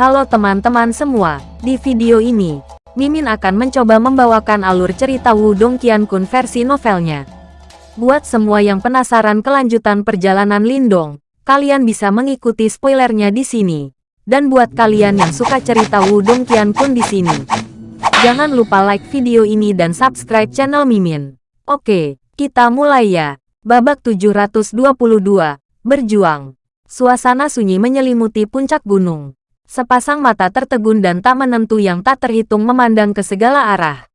Halo teman-teman semua, di video ini, Mimin akan mencoba membawakan alur cerita Wudong Qiankun versi novelnya. Buat semua yang penasaran kelanjutan perjalanan Lindong, kalian bisa mengikuti spoilernya di sini. Dan buat kalian yang suka cerita Wudong Qiankun di sini, jangan lupa like video ini dan subscribe channel Mimin. Oke, kita mulai ya. Babak 722, Berjuang. Suasana sunyi menyelimuti puncak gunung. Sepasang mata tertegun dan tak menentu yang tak terhitung memandang ke segala arah.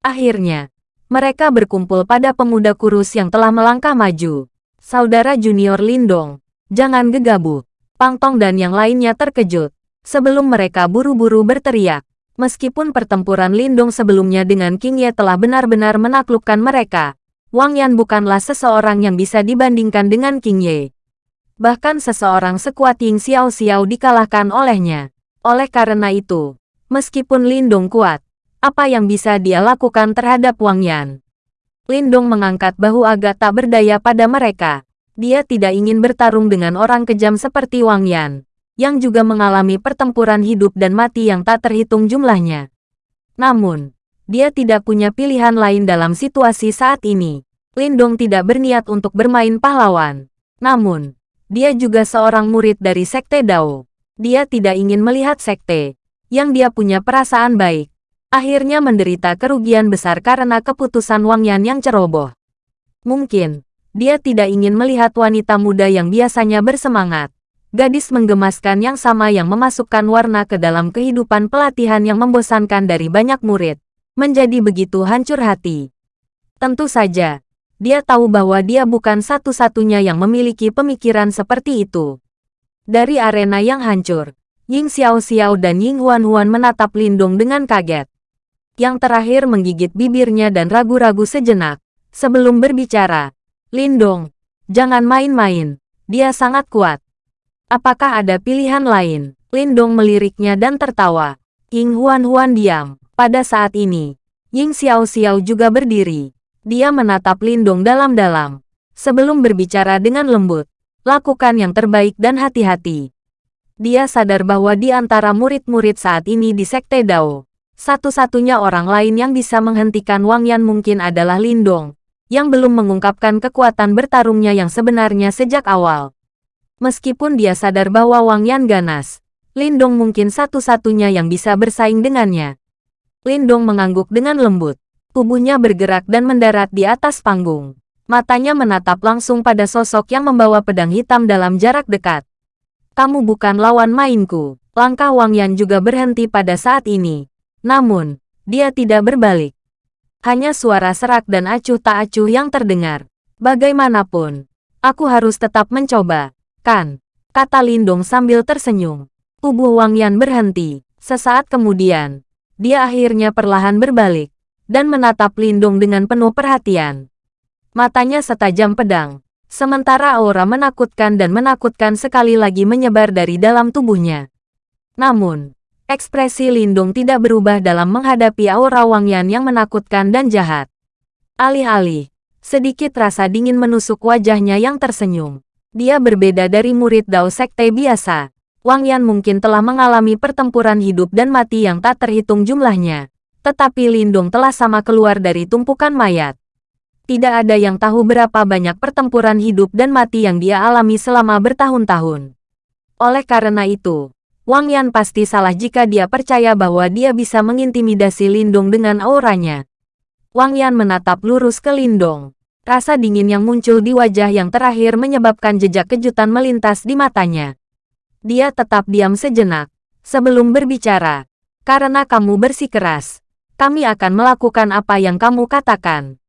Akhirnya, mereka berkumpul pada pemuda kurus yang telah melangkah maju. Saudara junior Lindong, jangan gegabah. Pangtong dan yang lainnya terkejut. Sebelum mereka buru-buru berteriak. Meskipun pertempuran Lindong sebelumnya dengan King Ye telah benar-benar menaklukkan mereka, Wang Yan bukanlah seseorang yang bisa dibandingkan dengan King Ye. Bahkan seseorang sekuat Ying Xiao Xiao dikalahkan olehnya. Oleh karena itu, meskipun Lindong kuat, apa yang bisa dia lakukan terhadap Wang Yan? Lindong mengangkat bahu agak tak berdaya pada mereka. Dia tidak ingin bertarung dengan orang kejam seperti Wang Yan, yang juga mengalami pertempuran hidup dan mati yang tak terhitung jumlahnya. Namun, dia tidak punya pilihan lain dalam situasi saat ini. Lindong tidak berniat untuk bermain pahlawan. Namun, dia juga seorang murid dari Sekte Dao. Dia tidak ingin melihat sekte, yang dia punya perasaan baik, akhirnya menderita kerugian besar karena keputusan Wang Yan yang ceroboh. Mungkin, dia tidak ingin melihat wanita muda yang biasanya bersemangat, gadis menggemaskan yang sama yang memasukkan warna ke dalam kehidupan pelatihan yang membosankan dari banyak murid, menjadi begitu hancur hati. Tentu saja, dia tahu bahwa dia bukan satu-satunya yang memiliki pemikiran seperti itu. Dari arena yang hancur, Ying Xiao Xiao dan Ying Huan Huan menatap Lindong dengan kaget. Yang terakhir menggigit bibirnya dan ragu-ragu sejenak. Sebelum berbicara, Lindong, jangan main-main, dia sangat kuat. Apakah ada pilihan lain? Lindong meliriknya dan tertawa. Ying Huan Huan diam. Pada saat ini, Ying Xiao Xiao juga berdiri. Dia menatap Lindong dalam-dalam. Sebelum berbicara dengan lembut, lakukan yang terbaik dan hati-hati. Dia sadar bahwa di antara murid-murid saat ini di Sekte Dao, satu-satunya orang lain yang bisa menghentikan Wang Yan mungkin adalah Lindong, yang belum mengungkapkan kekuatan bertarungnya yang sebenarnya sejak awal. Meskipun dia sadar bahwa Wang Yan ganas, Lindong mungkin satu-satunya yang bisa bersaing dengannya. Lindong mengangguk dengan lembut. Tubuhnya bergerak dan mendarat di atas panggung. Matanya menatap langsung pada sosok yang membawa pedang hitam dalam jarak dekat. Kamu bukan lawan mainku. Langkah Wang Yan juga berhenti pada saat ini. Namun, dia tidak berbalik. Hanya suara serak dan acuh tak acuh yang terdengar. Bagaimanapun, aku harus tetap mencoba, kan? Kata Lindong sambil tersenyum. Tubuh Wang Yan berhenti. Sesaat kemudian, dia akhirnya perlahan berbalik dan menatap Lindung dengan penuh perhatian. Matanya setajam pedang, sementara aura menakutkan dan menakutkan sekali lagi menyebar dari dalam tubuhnya. Namun, ekspresi Lindung tidak berubah dalam menghadapi aura Wang Yan yang menakutkan dan jahat. Alih-alih, sedikit rasa dingin menusuk wajahnya yang tersenyum. Dia berbeda dari murid Dao Sekte biasa. Wang Yan mungkin telah mengalami pertempuran hidup dan mati yang tak terhitung jumlahnya tetapi Lindung telah sama keluar dari tumpukan mayat. Tidak ada yang tahu berapa banyak pertempuran hidup dan mati yang dia alami selama bertahun-tahun. Oleh karena itu, Wang Yan pasti salah jika dia percaya bahwa dia bisa mengintimidasi Lindung dengan auranya. Wang Yan menatap lurus ke Lindong. Rasa dingin yang muncul di wajah yang terakhir menyebabkan jejak kejutan melintas di matanya. Dia tetap diam sejenak, sebelum berbicara. Karena kamu bersikeras, kami akan melakukan apa yang kamu katakan.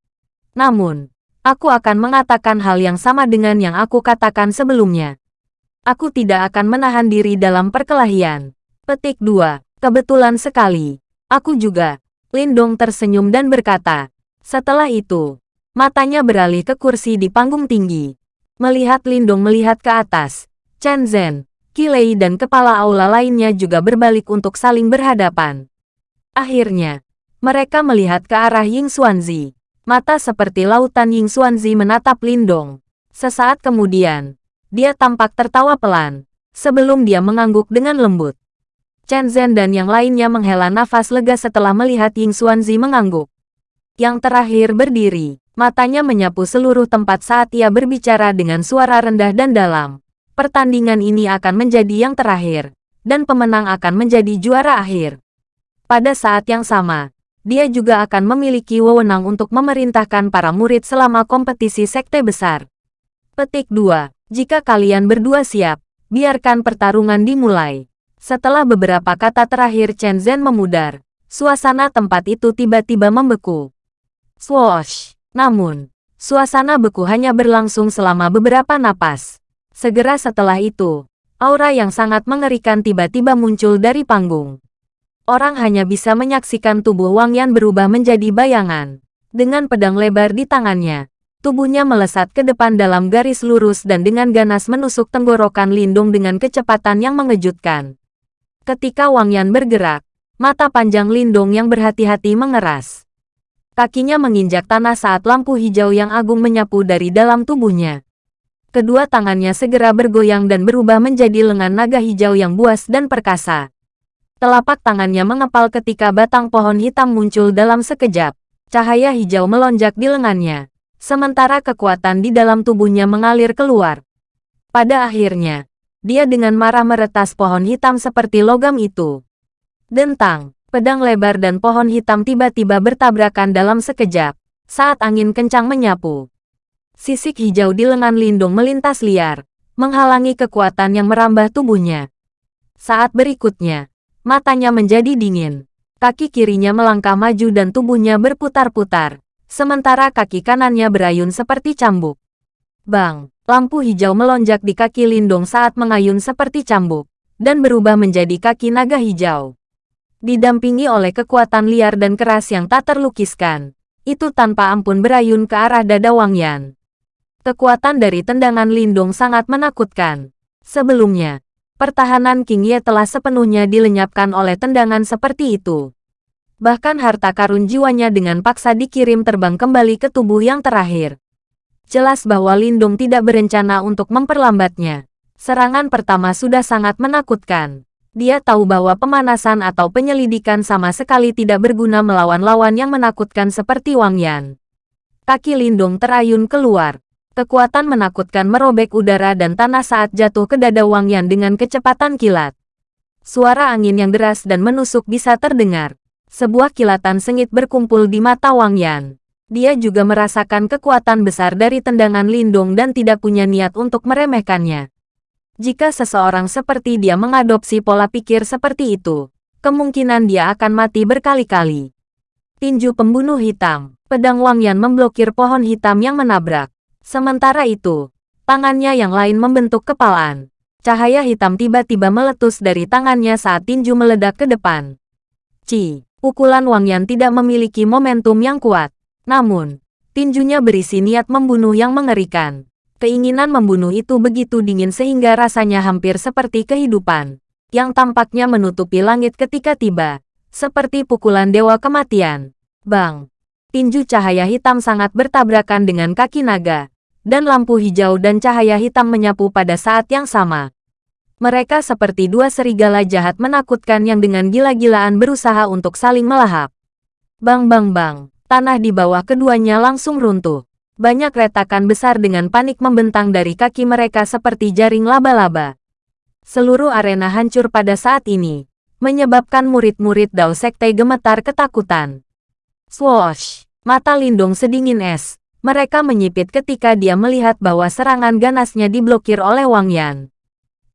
Namun, aku akan mengatakan hal yang sama dengan yang aku katakan sebelumnya. Aku tidak akan menahan diri dalam perkelahian. Petik 2. Kebetulan sekali. Aku juga. Lindong tersenyum dan berkata. Setelah itu, matanya beralih ke kursi di panggung tinggi. Melihat Lindong melihat ke atas, Chen Zhen, Kilei dan kepala aula lainnya juga berbalik untuk saling berhadapan. Akhirnya, mereka melihat ke arah Ying Xuanzi. Mata seperti lautan Ying Xuanzi menatap Lindong. Sesaat kemudian, dia tampak tertawa pelan, sebelum dia mengangguk dengan lembut. Chen Zhen dan yang lainnya menghela nafas lega setelah melihat Ying Xuanzi mengangguk. Yang terakhir berdiri, matanya menyapu seluruh tempat saat ia berbicara dengan suara rendah dan dalam. Pertandingan ini akan menjadi yang terakhir, dan pemenang akan menjadi juara akhir. Pada saat yang sama, dia juga akan memiliki wewenang untuk memerintahkan para murid selama kompetisi sekte besar. Petik 2. Jika kalian berdua siap, biarkan pertarungan dimulai. Setelah beberapa kata terakhir Chen Zhen memudar, suasana tempat itu tiba-tiba membeku. Swoosh! Namun, suasana beku hanya berlangsung selama beberapa napas. Segera setelah itu, aura yang sangat mengerikan tiba-tiba muncul dari panggung. Orang hanya bisa menyaksikan tubuh Wang Yan berubah menjadi bayangan. Dengan pedang lebar di tangannya, Tubuhnya melesat ke depan dalam garis lurus dan dengan ganas menusuk tenggorokan Lindung dengan kecepatan yang mengejutkan. Ketika Wang Yan bergerak, mata panjang Lindung yang berhati-hati mengeras. Kakinya menginjak tanah saat lampu hijau yang agung menyapu dari dalam tubuhnya. Kedua tangannya segera bergoyang dan berubah menjadi lengan naga hijau yang buas dan perkasa. Telapak tangannya mengepal ketika batang pohon hitam muncul dalam sekejap. Cahaya hijau melonjak di lengannya sementara kekuatan di dalam tubuhnya mengalir keluar. Pada akhirnya, dia dengan marah meretas pohon hitam seperti logam itu. Dentang, pedang lebar dan pohon hitam tiba-tiba bertabrakan dalam sekejap, saat angin kencang menyapu. Sisik hijau di lengan lindung melintas liar, menghalangi kekuatan yang merambah tubuhnya. Saat berikutnya, matanya menjadi dingin. Kaki kirinya melangkah maju dan tubuhnya berputar-putar sementara kaki kanannya berayun seperti cambuk. Bang, lampu hijau melonjak di kaki Lindong saat mengayun seperti cambuk, dan berubah menjadi kaki naga hijau. Didampingi oleh kekuatan liar dan keras yang tak terlukiskan, itu tanpa ampun berayun ke arah dada Wang Yan. Kekuatan dari tendangan Lindong sangat menakutkan. Sebelumnya, pertahanan King Ye telah sepenuhnya dilenyapkan oleh tendangan seperti itu. Bahkan harta karun jiwanya dengan paksa dikirim terbang kembali ke tubuh yang terakhir. Jelas bahwa Lindung tidak berencana untuk memperlambatnya. Serangan pertama sudah sangat menakutkan. Dia tahu bahwa pemanasan atau penyelidikan sama sekali tidak berguna melawan lawan yang menakutkan seperti Wang Yan. Kaki Lindung terayun keluar. Kekuatan menakutkan merobek udara dan tanah saat jatuh ke dada Wang Yan dengan kecepatan kilat. Suara angin yang deras dan menusuk bisa terdengar. Sebuah kilatan sengit berkumpul di mata Wang Yan. Dia juga merasakan kekuatan besar dari tendangan Lindung dan tidak punya niat untuk meremehkannya. Jika seseorang seperti dia mengadopsi pola pikir seperti itu, kemungkinan dia akan mati berkali-kali. Tinju pembunuh hitam, pedang Wang Yan memblokir pohon hitam yang menabrak. Sementara itu, tangannya yang lain membentuk kepalaan. Cahaya hitam tiba-tiba meletus dari tangannya saat tinju meledak ke depan. Ci, Pukulan Wang Yan tidak memiliki momentum yang kuat. Namun, tinjunya berisi niat membunuh yang mengerikan. Keinginan membunuh itu begitu dingin sehingga rasanya hampir seperti kehidupan. Yang tampaknya menutupi langit ketika tiba. Seperti pukulan dewa kematian. Bang! Tinju cahaya hitam sangat bertabrakan dengan kaki naga. Dan lampu hijau dan cahaya hitam menyapu pada saat yang sama. Mereka seperti dua serigala jahat menakutkan yang dengan gila-gilaan berusaha untuk saling melahap. Bang bang bang, tanah di bawah keduanya langsung runtuh. Banyak retakan besar dengan panik membentang dari kaki mereka seperti jaring laba-laba. Seluruh arena hancur pada saat ini, menyebabkan murid-murid Dao Sekte gemetar ketakutan. Swoosh! Mata Lindung sedingin es. Mereka menyipit ketika dia melihat bahwa serangan ganasnya diblokir oleh Wang Yan.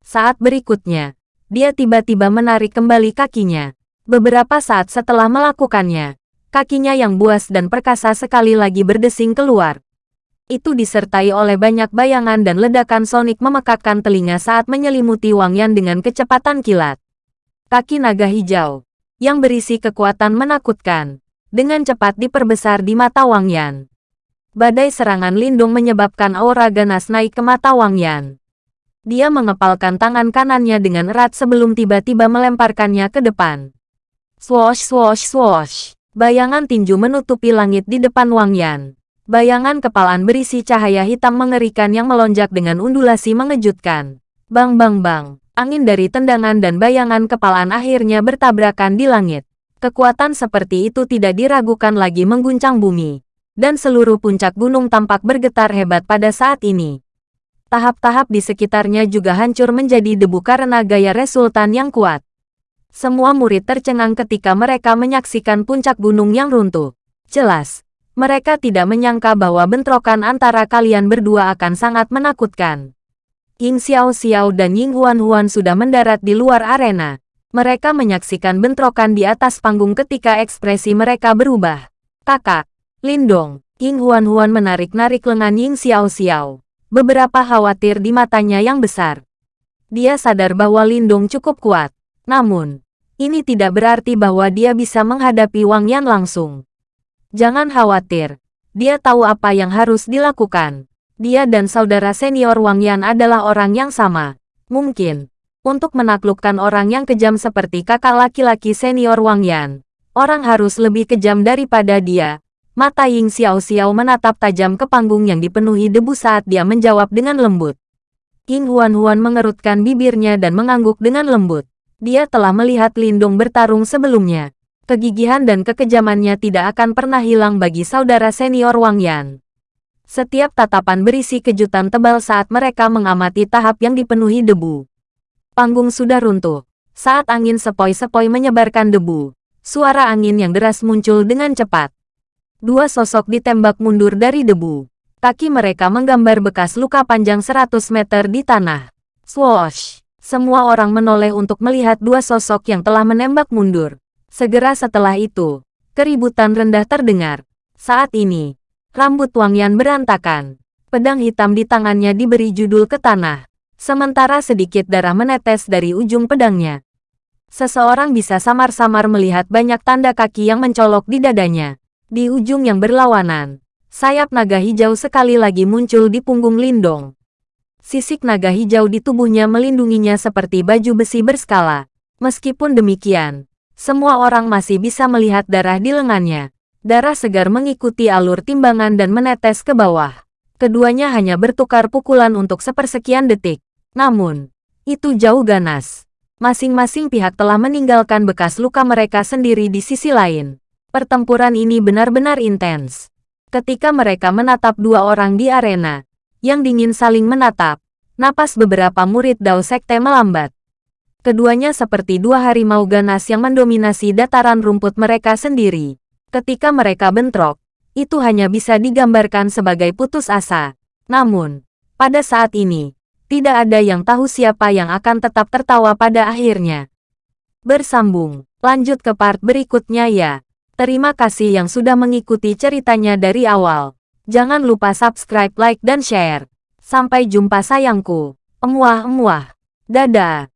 Saat berikutnya, dia tiba-tiba menarik kembali kakinya. Beberapa saat setelah melakukannya, kakinya yang buas dan perkasa sekali lagi berdesing keluar. Itu disertai oleh banyak bayangan dan ledakan sonik memekakkan telinga saat menyelimuti Wang Yan dengan kecepatan kilat. Kaki naga hijau, yang berisi kekuatan menakutkan, dengan cepat diperbesar di mata Wang Yan. Badai serangan lindung menyebabkan aura ganas naik ke mata Wang Yan. Dia mengepalkan tangan kanannya dengan erat sebelum tiba-tiba melemparkannya ke depan. Swoosh swoosh swoosh. Bayangan tinju menutupi langit di depan Wang Yan. Bayangan kepalaan berisi cahaya hitam mengerikan yang melonjak dengan undulasi mengejutkan. Bang bang bang. Angin dari tendangan dan bayangan kepalaan akhirnya bertabrakan di langit. Kekuatan seperti itu tidak diragukan lagi mengguncang bumi. Dan seluruh puncak gunung tampak bergetar hebat pada saat ini. Tahap-tahap di sekitarnya juga hancur menjadi debu karena gaya Resultan yang kuat. Semua murid tercengang ketika mereka menyaksikan puncak gunung yang runtuh. Jelas, mereka tidak menyangka bahwa bentrokan antara kalian berdua akan sangat menakutkan. Ying Xiao Xiao dan Ying Huan Huan sudah mendarat di luar arena. Mereka menyaksikan bentrokan di atas panggung ketika ekspresi mereka berubah. Kakak, Lindong, Ying Huan Huan menarik-narik lengan Ying Xiao Xiao. Beberapa khawatir di matanya yang besar. Dia sadar bahwa Lindong cukup kuat. Namun, ini tidak berarti bahwa dia bisa menghadapi Wang Yan langsung. Jangan khawatir. Dia tahu apa yang harus dilakukan. Dia dan saudara senior Wang Yan adalah orang yang sama. Mungkin, untuk menaklukkan orang yang kejam seperti kakak laki-laki senior Wang Yan, orang harus lebih kejam daripada dia. Mata Ying Xiao Xiao menatap tajam ke panggung yang dipenuhi debu saat dia menjawab dengan lembut. Ying Huan Huan mengerutkan bibirnya dan mengangguk dengan lembut. Dia telah melihat Lindung bertarung sebelumnya. Kegigihan dan kekejamannya tidak akan pernah hilang bagi saudara senior Wang Yan. Setiap tatapan berisi kejutan tebal saat mereka mengamati tahap yang dipenuhi debu. Panggung sudah runtuh. Saat angin sepoi-sepoi menyebarkan debu, suara angin yang deras muncul dengan cepat. Dua sosok ditembak mundur dari debu. Kaki mereka menggambar bekas luka panjang 100 meter di tanah. Swoosh! Semua orang menoleh untuk melihat dua sosok yang telah menembak mundur. Segera setelah itu, keributan rendah terdengar. Saat ini, Rambut Wang Yan berantakan. Pedang hitam di tangannya diberi judul ke tanah. Sementara sedikit darah menetes dari ujung pedangnya. Seseorang bisa samar-samar melihat banyak tanda kaki yang mencolok di dadanya. Di ujung yang berlawanan, sayap naga hijau sekali lagi muncul di punggung Lindong. Sisik naga hijau di tubuhnya melindunginya seperti baju besi berskala. Meskipun demikian, semua orang masih bisa melihat darah di lengannya. Darah segar mengikuti alur timbangan dan menetes ke bawah. Keduanya hanya bertukar pukulan untuk sepersekian detik. Namun, itu jauh ganas. Masing-masing pihak telah meninggalkan bekas luka mereka sendiri di sisi lain. Pertempuran ini benar-benar intens. Ketika mereka menatap dua orang di arena, yang dingin saling menatap, napas beberapa murid Dao Sekte melambat. Keduanya seperti dua harimau ganas yang mendominasi dataran rumput mereka sendiri. Ketika mereka bentrok, itu hanya bisa digambarkan sebagai putus asa. Namun, pada saat ini, tidak ada yang tahu siapa yang akan tetap tertawa pada akhirnya. Bersambung, lanjut ke part berikutnya ya. Terima kasih yang sudah mengikuti ceritanya dari awal. Jangan lupa subscribe, like, dan share. Sampai jumpa sayangku. Emuah-emuah. Dadah.